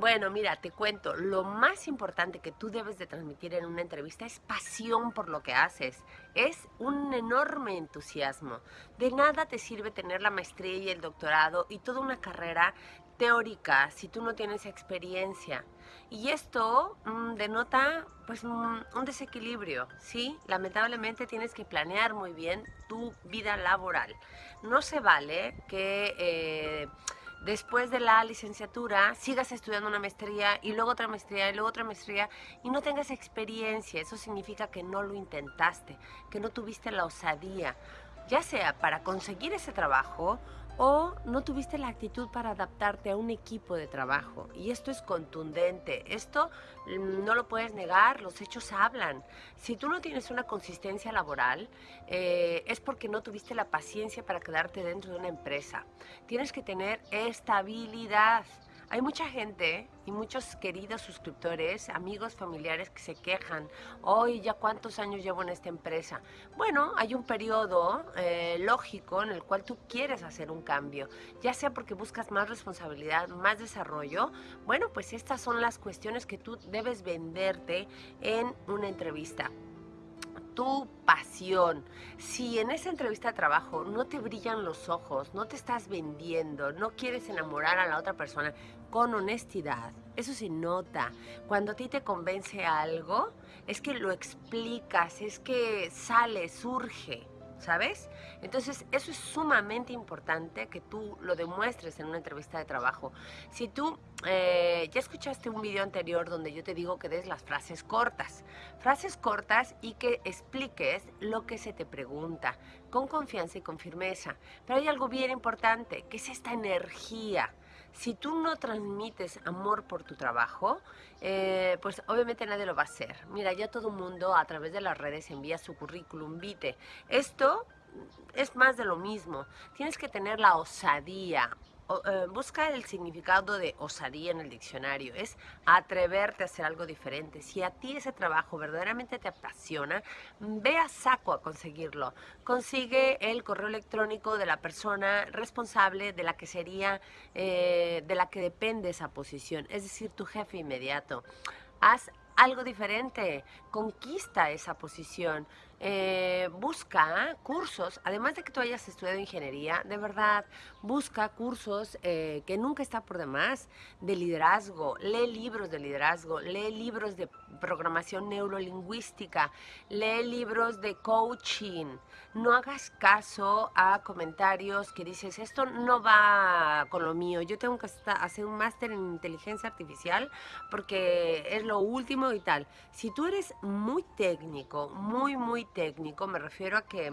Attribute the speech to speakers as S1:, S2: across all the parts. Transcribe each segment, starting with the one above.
S1: Bueno, mira, te cuento, lo más importante que tú debes de transmitir en una entrevista es pasión por lo que haces, es un enorme entusiasmo. De nada te sirve tener la maestría y el doctorado y toda una carrera teórica si tú no tienes experiencia. Y esto mm, denota pues un, desequilibrio, ¿sí? Lamentablemente tienes que planear muy bien tu vida laboral. No se vale que... Eh, después de la licenciatura sigas estudiando una maestría y luego otra maestría y luego otra maestría y no tengas experiencia. Eso significa que no lo intentaste, que no tuviste la osadía, ya sea para conseguir ese trabajo o no tuviste la actitud para adaptarte a un equipo de trabajo. Y esto es contundente, esto mm, no lo puedes negar, los hechos hablan. Si tú no tienes una consistencia laboral, eh, es porque no tuviste la paciencia para quedarte dentro de una empresa. Tienes que tener estabilidad. Hay mucha gente y muchos queridos suscriptores, amigos, familiares que se quejan. Hoy ya cuántos años llevo en esta empresa. Bueno, hay un periodo eh, lógico en el cual tú quieres hacer un cambio, ya sea porque buscas más responsabilidad, más desarrollo. Bueno, pues estas son las cuestiones que tú debes venderte en una entrevista tu pasión. Si en esa entrevista de trabajo no te brillan los ojos, no te estás vendiendo, no quieres enamorar a la otra persona con honestidad, eso se nota. Cuando a ti te convence algo, es que lo explicas, es que sale, surge. ¿Sabes? Entonces, eso es sumamente importante que tú lo demuestres en una entrevista de trabajo. Si tú eh, ya escuchaste un video anterior donde yo te digo que des las frases cortas, frases cortas y que expliques lo que se te pregunta con confianza y con firmeza. Pero hay algo bien importante, que es esta energía. Si tú no transmites amor por tu trabajo, eh, pues obviamente nadie lo va a hacer. Mira, ya todo el mundo a través de las redes envía su currículum vitae. Esto es más de lo mismo. Tienes que tener la osadía, busca el significado de osadía en el diccionario, es atreverte a hacer algo diferente. Si a ti ese trabajo verdaderamente te apasiona, ve a saco a conseguirlo. Consigue el correo electrónico de la persona responsable de la que sería, eh, de la que depende esa posición, es decir, tu jefe inmediato. Haz algo diferente, conquista esa posición. Eh, busca cursos, además de que tú hayas estudiado ingeniería, de verdad, busca cursos eh, que nunca está por demás de liderazgo, lee libros de liderazgo, lee libros de programación neurolingüística, lee libros de coaching. No hagas caso a comentarios que dices, esto no va con lo mío, yo tengo que hacer un máster en inteligencia artificial porque es lo último y tal. Si tú eres muy técnico, muy, muy técnico, me refiero a que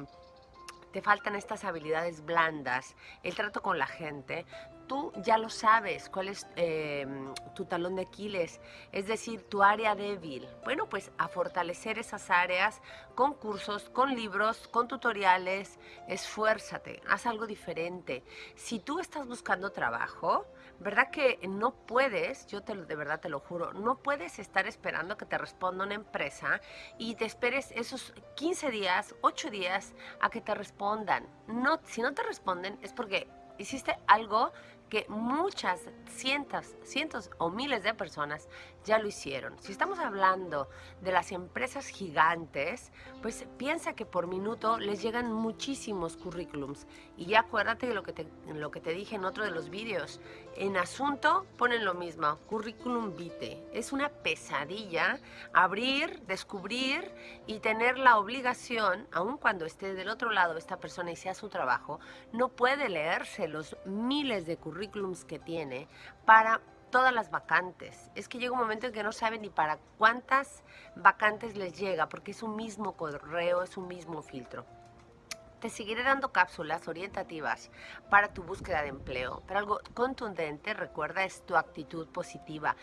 S1: te faltan estas habilidades blandas, el trato con la gente, tú ya lo sabes, cuál es em, tu talón de Aquiles, es decir, tu área débil. Bueno, pues a fortalecer esas áreas con cursos, con libros, con tutoriales, esfuérzate, haz algo diferente. Si tú estás buscando trabajo, ¿verdad que no puedes, yo te de verdad te lo juro, no puedes estar esperando que te responda una empresa y te esperes esos 15 días, 8 días a que te respondan? No, si no te responden es porque hiciste algo que muchas, cientos, cientos o miles de personas ya lo hicieron. Si estamos hablando de las empresas gigantes, pues piensa que por minuto les llegan muchísimos currículums. Y ya acuérdate de lo que te, lo que te dije en otro de los vídeos. En asunto ponen lo mismo, currículum vitae. Es una pesadilla abrir, descubrir y tener la obligación, aun cuando esté del otro lado esta persona y sea su trabajo, no puede leerse los miles de currículums currículums que tiene para todas las vacantes. Es que llega un momento en que no sabe ni para cuántas vacantes les llega, porque es un mismo correo, es un mismo filtro. Te seguiré dando cápsulas orientativas para tu búsqueda de empleo, pero algo contundente, recuerda, es tu actitud positiva,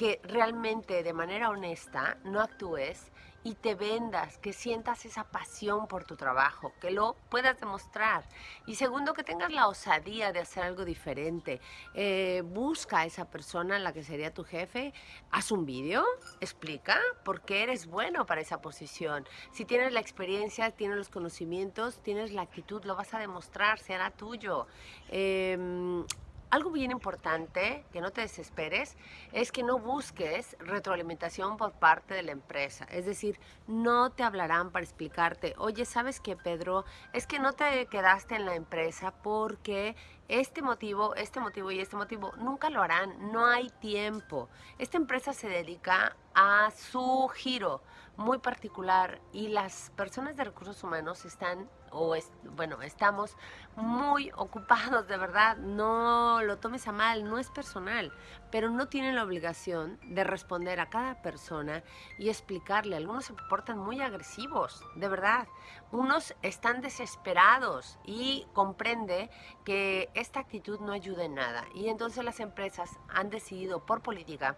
S1: que realmente de manera honesta no actúes y te vendas, que sientas esa pasión por tu trabajo, que lo puedas demostrar. Y segundo, que tengas la osadía de hacer algo diferente. Eh, busca a esa persona, la que sería tu jefe, haz un vídeo, explica por qué eres bueno para esa posición. Si tienes la experiencia, tienes los conocimientos, tienes la actitud, lo vas a demostrar, será tuyo. Em, algo bien importante, que no te desesperes, es que no busques retroalimentación por parte de la empresa. Es decir, no te hablarán para explicarte, oye, ¿sabes qué, Pedro? Es que no te quedaste en la empresa porque este motivo, este motivo y este motivo, nunca lo harán, no hay tiempo. Esta empresa se dedica a su giro muy particular y las personas de recursos humanos están o es, bueno, estamos muy ocupados, de verdad, no lo tomes a mal, no es personal, pero no tienen la obligación de responder a cada persona y explicarle. Algunos se portan muy agresivos, de verdad. Unos están desesperados y comprende que esta actitud no ayuda en nada. Y entonces las empresas han decidido por política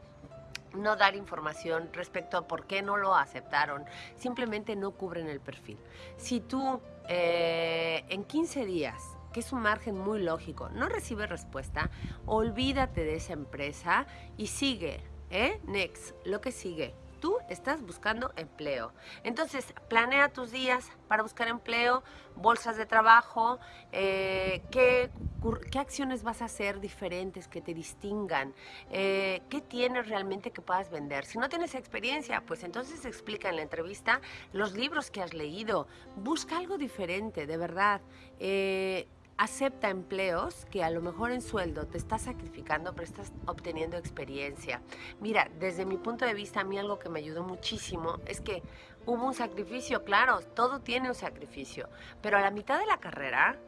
S1: no dar información respecto a por qué no lo aceptaron, simplemente no cubren el perfil. Si tú eh, en 15 días, que es un margen muy lógico, no recibes respuesta, olvídate de esa empresa y sigue, ¿eh? Next, lo que sigue tú estás buscando empleo. Entonces, planea tus días para buscar empleo, bolsas de trabajo, eh, qué, acciones vas a hacer diferentes que te distingan, eh, qué tienes realmente que puedas vender. Si no tienes experiencia, pues entonces explica en la entrevista los libros que has leído, busca algo diferente, de verdad. Eh, acepta empleos que a lo mejor en sueldo te estás sacrificando, pero estás obteniendo experiencia. Mira, desde mi punto de vista, a mí algo que me ayudó muchísimo es que hubo un sacrificio, claro, todo tiene un sacrificio, pero a la mitad de la carrera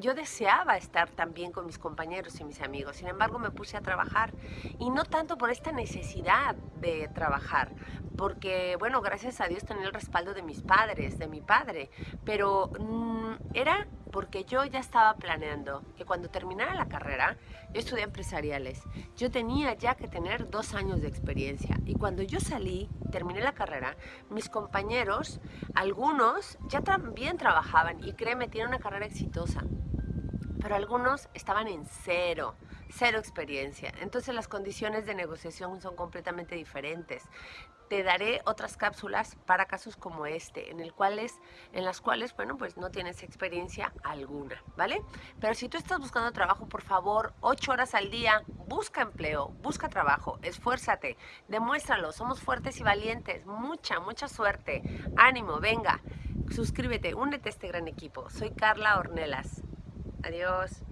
S1: yo deseaba estar también con mis compañeros y mis amigos, sin embargo me puse a trabajar y no tanto por esta necesidad de trabajar, porque bueno, gracias a Dios tenía el respaldo de mis padres, de mi padre, pero mm, era porque yo ya estaba planeando que cuando terminara la carrera, yo estudié empresariales, yo tenía ya que tener dos años de experiencia. Y cuando yo salí, terminé la carrera, mis compañeros, algunos ya también trabajaban. Y créeme, tienen una carrera exitosa, pero algunos estaban en cero, cero experiencia. Entonces las condiciones de negociación son completamente diferentes te daré otras cápsulas para casos como este, en, el cuales, en las cuales, bueno, pues no tienes experiencia alguna, ¿vale? Pero si tú estás buscando trabajo, por favor, ocho horas al día, busca empleo, busca trabajo, esfuérzate, demuéstralo, somos fuertes y valientes, mucha, mucha suerte, ánimo, venga, suscríbete, únete a este gran equipo. Soy Carla Ornelas. Adiós.